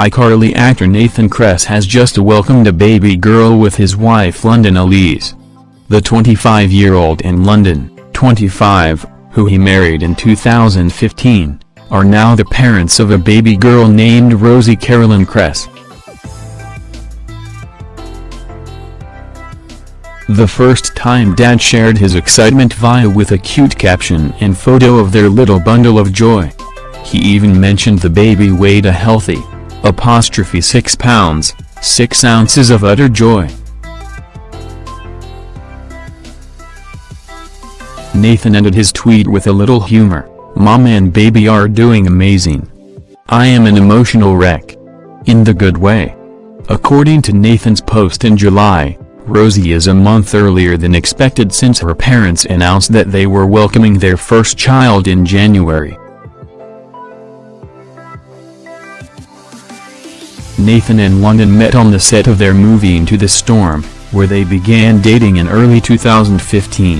iCarly actor Nathan Kress has just welcomed a baby girl with his wife London Elise. The 25-year-old in London, 25, who he married in 2015, are now the parents of a baby girl named Rosie Carolyn Kress. The first time dad shared his excitement via with a cute caption and photo of their little bundle of joy. He even mentioned the baby weighed a healthy, apostrophe 6 pounds, 6 ounces of utter joy. Nathan ended his tweet with a little humor, Mama and baby are doing amazing. I am an emotional wreck. In the good way. According to Nathan's post in July, Rosie is a month earlier than expected since her parents announced that they were welcoming their first child in January. Nathan and London met on the set of their movie Into the Storm, where they began dating in early 2015.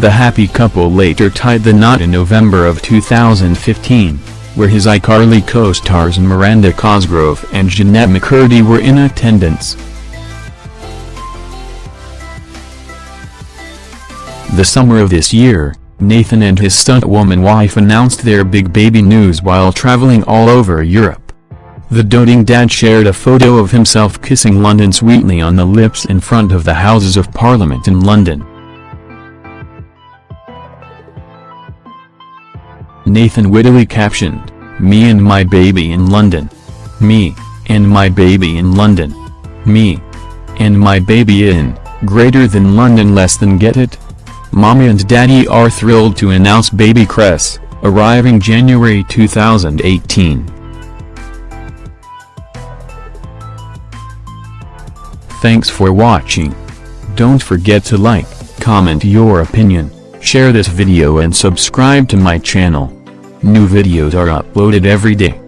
The happy couple later tied the knot in November of 2015, where his iCarly co-stars Miranda Cosgrove and Jennette McCurdy were in attendance. The summer of this year, Nathan and his stunt-woman wife announced their big baby news while traveling all over Europe. The doting dad shared a photo of himself kissing London sweetly on the lips in front of the Houses of Parliament in London. Nathan wittily captioned, Me and my baby in London. Me, and my baby in London. Me, and my baby in, greater than London less than get it? Mommy and daddy are thrilled to announce baby Kress, arriving January 2018. Thanks for watching. Don't forget to like, comment your opinion, share this video and subscribe to my channel. New videos are uploaded every day.